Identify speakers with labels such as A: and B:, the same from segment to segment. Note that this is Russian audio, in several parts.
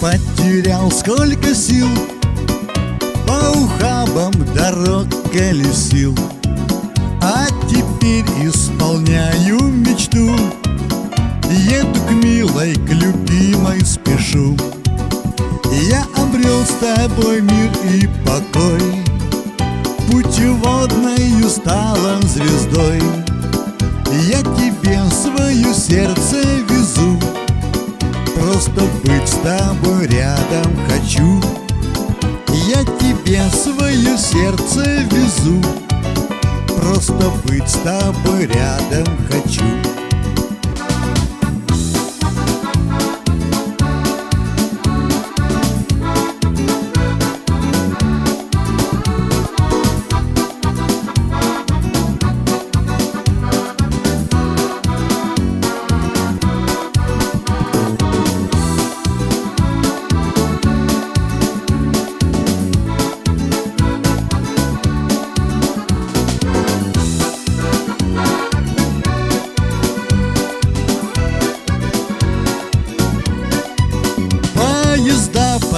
A: потерял сколько сил. По ухабам дорог колесил А теперь исполняю мечту. Еду к милой, к любимой спешу. Я обрел с тобой мир и покой. Путеводною стала звездой. Я тебе свое сердце везу. Просто быть с тобой рядом хочу. Я тебе свое сердце везу. Просто быть с тобой рядом хочу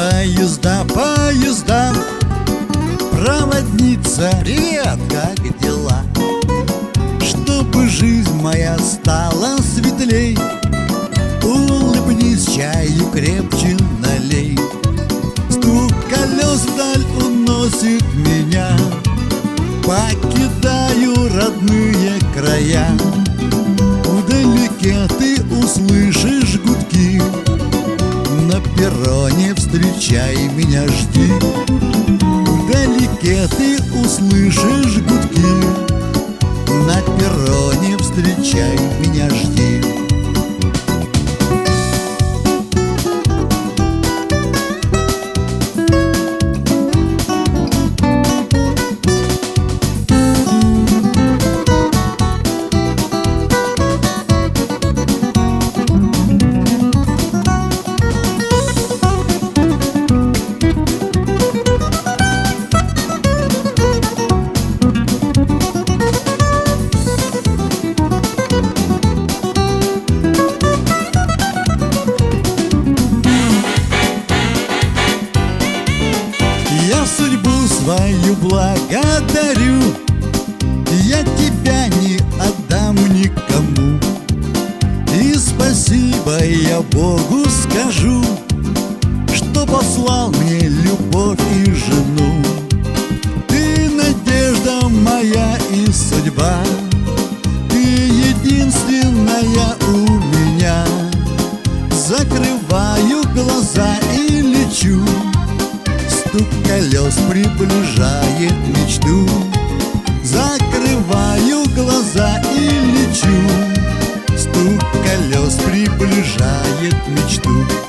A: Поезда, поезда, Проводница, привет, как дела? Чтобы жизнь моя стала светлей Улыбнись, чаю крепче налей. Стук колес вдаль уносит меня Покидаю родные края перроне встречай меня, жди. Вдалеке ты услышишь гудки. На перроне встречай меня, жди свою благодарю. Я тебя не отдам никому. И спасибо я Богу скажу Что послал мне любовь и жену. Ты надежда моя и судьба. Ты единственная колес приближает мечту. Закрываю глаза и лечу. Стук колес приближает мечту